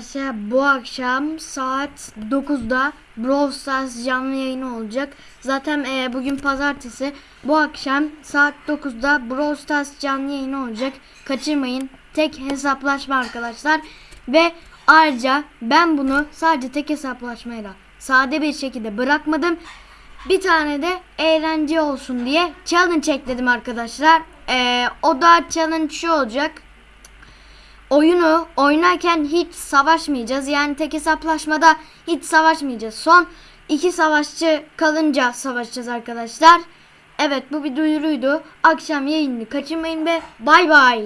Arkadaşlar bu akşam saat 9'da Brawl Stars canlı yayını olacak. Zaten e, bugün pazartesi. Bu akşam saat 9'da Brawl Stars canlı yayını olacak. Kaçırmayın. Tek hesaplaşma arkadaşlar. Ve ayrıca ben bunu sadece tek hesaplaşmayla sade bir şekilde bırakmadım. Bir tane de eğlence olsun diye challenge ekledim arkadaşlar. E, o da challenge şu olacak oyunu oynarken hiç savaşmayacağız. Yani tek hesaplaşmada hiç savaşmayacağız. Son iki savaşçı kalınca savaşacağız arkadaşlar. Evet bu bir duyuruydu. Akşam yayını kaçırmayın ve bay bay.